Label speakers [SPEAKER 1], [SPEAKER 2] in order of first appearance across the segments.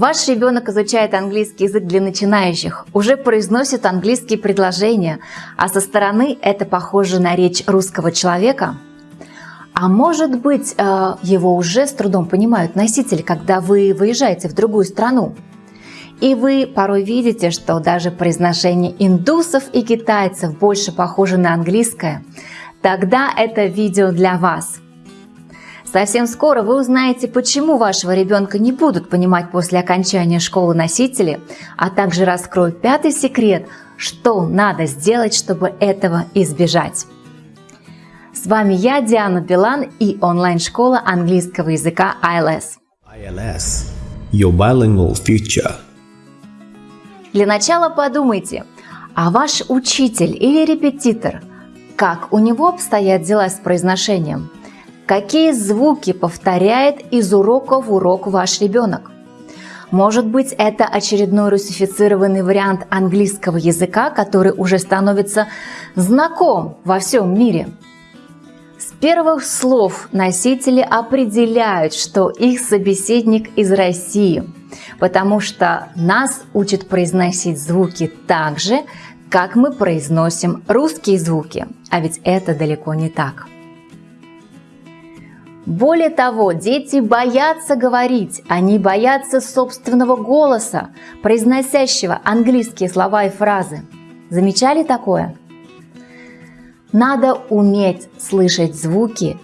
[SPEAKER 1] Ваш ребенок изучает английский язык для начинающих, уже произносит английские предложения, а со стороны это похоже на речь русского человека. А может быть, э, его уже с трудом понимают носители, когда вы выезжаете в другую страну. И вы порой видите, что даже произношение индусов и китайцев больше похоже на английское. Тогда это видео для вас – Совсем скоро вы узнаете, почему вашего ребенка не будут понимать после окончания школы носители, а также раскрою пятый секрет, что надо сделать, чтобы этого избежать. С вами я, Диана Билан и онлайн-школа английского языка ILS. ILS – Your Bilingual Future. Для начала подумайте, а ваш учитель или репетитор, как у него обстоят дела с произношением – Какие звуки повторяет из урока в урок ваш ребенок? Может быть, это очередной русифицированный вариант английского языка, который уже становится знаком во всем мире. С первых слов носители определяют, что их собеседник из России, потому что нас учат произносить звуки так же, как мы произносим русские звуки, а ведь это далеко не так. Более того, дети боятся говорить, они боятся собственного голоса, произносящего английские слова и фразы. Замечали такое? Надо уметь слышать звуки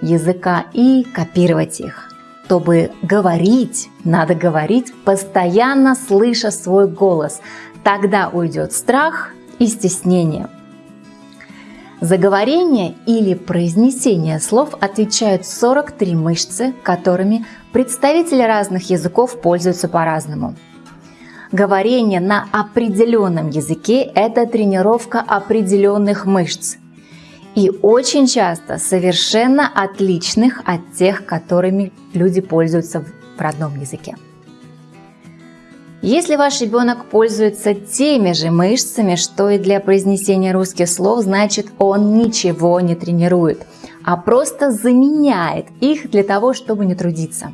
[SPEAKER 1] языка и копировать их. Чтобы говорить, надо говорить, постоянно слыша свой голос. Тогда уйдет страх и стеснение – за говорение или произнесение слов отвечают 43 мышцы, которыми представители разных языков пользуются по-разному. Говорение на определенном языке – это тренировка определенных мышц и очень часто совершенно отличных от тех, которыми люди пользуются в родном языке. Если ваш ребенок пользуется теми же мышцами, что и для произнесения русских слов, значит он ничего не тренирует, а просто заменяет их для того, чтобы не трудиться.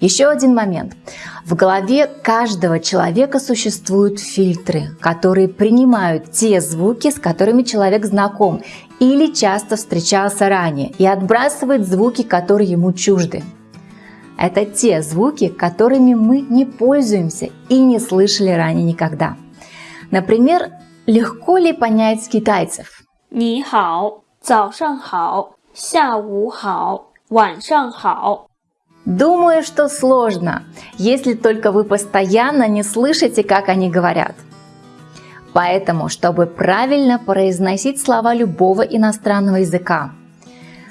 [SPEAKER 1] Еще один момент. В голове каждого человека существуют фильтры, которые принимают те звуки, с которыми человек знаком или часто встречался ранее, и отбрасывает звуки, которые ему чужды. Это те звуки, которыми мы не пользуемся и не слышали ранее никогда. Например, легко ли понять китайцев?
[SPEAKER 2] 你好,早上好,下午好,晚上好.
[SPEAKER 1] Думаю, что сложно, если только вы постоянно не слышите, как они говорят. Поэтому, чтобы правильно произносить слова любого иностранного языка,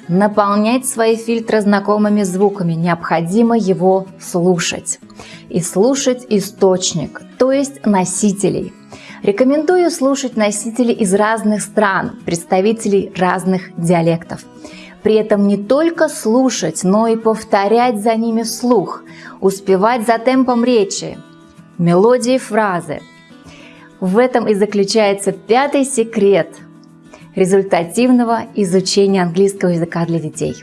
[SPEAKER 1] наполнять свои фильтры знакомыми звуками, необходимо его слушать. И слушать источник, то есть носителей. Рекомендую слушать носителей из разных стран, представителей разных диалектов. При этом не только слушать, но и повторять за ними вслух, успевать за темпом речи, мелодии фразы. В этом и заключается пятый секрет – результативного изучения английского языка для детей.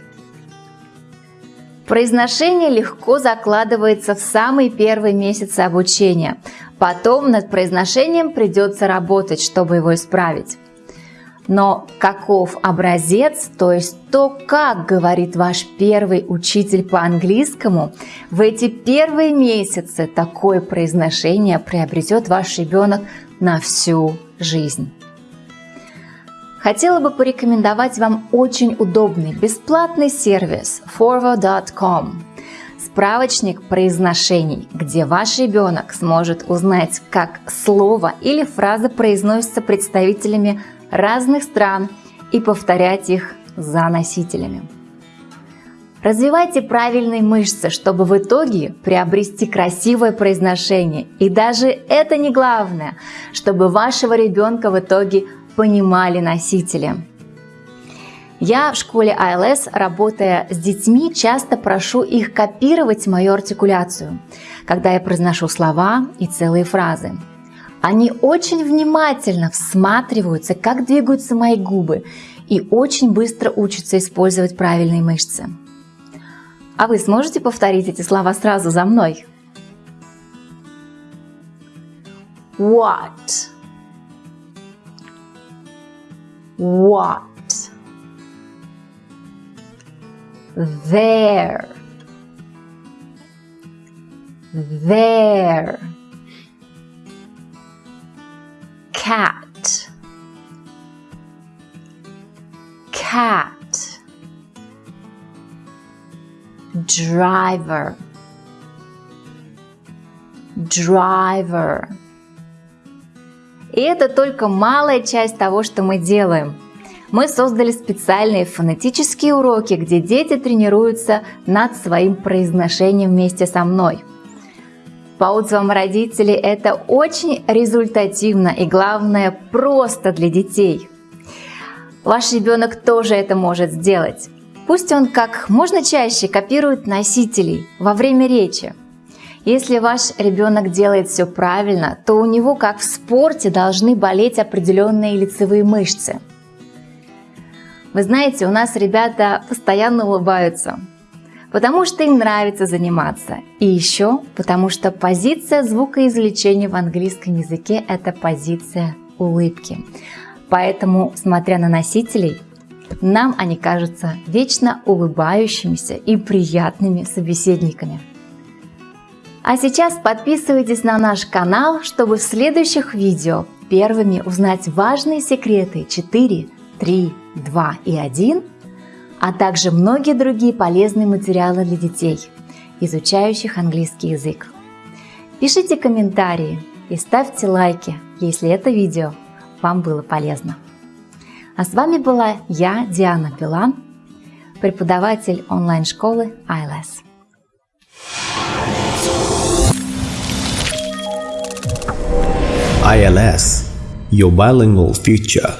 [SPEAKER 1] Произношение легко закладывается в самые первые месяцы обучения. Потом над произношением придется работать, чтобы его исправить. Но каков образец, то есть то, как говорит ваш первый учитель по английскому, в эти первые месяцы такое произношение приобретет ваш ребенок на всю жизнь. Хотела бы порекомендовать вам очень удобный бесплатный сервис forward.com справочник произношений, где ваш ребенок сможет узнать, как слово или фраза произносится представителями разных стран и повторять их за носителями. Развивайте правильные мышцы, чтобы в итоге приобрести красивое произношение. И даже это не главное, чтобы вашего ребенка в итоге понимали носители. Я в школе ILS, работая с детьми, часто прошу их копировать мою артикуляцию, когда я произношу слова и целые фразы. Они очень внимательно всматриваются, как двигаются мои губы, и очень быстро учатся использовать правильные мышцы. А вы сможете повторить эти слова сразу за мной? What? What? There. There. Cat. Cat. driver driver и это только малая часть того, что мы делаем. Мы создали специальные фонетические уроки, где дети тренируются над своим произношением вместе со мной. По отзывам родителей, это очень результативно и, главное, просто для детей. Ваш ребенок тоже это может сделать. Пусть он как можно чаще копирует носителей во время речи. Если ваш ребенок делает все правильно, то у него, как в спорте, должны болеть определенные лицевые мышцы. Вы знаете, у нас ребята постоянно улыбаются, потому что им нравится заниматься. И еще потому что позиция звукоизвлечения в английском языке – это позиция улыбки. Поэтому, смотря на носителей, нам они кажутся вечно улыбающимися и приятными собеседниками. А сейчас подписывайтесь на наш канал, чтобы в следующих видео первыми узнать важные секреты 4, 3, 2 и 1, а также многие другие полезные материалы для детей, изучающих английский язык. Пишите комментарии и ставьте лайки, если это видео вам было полезно. А с вами была я, Диана Билан, преподаватель онлайн-школы ILS.
[SPEAKER 3] ILS, your bilingual future.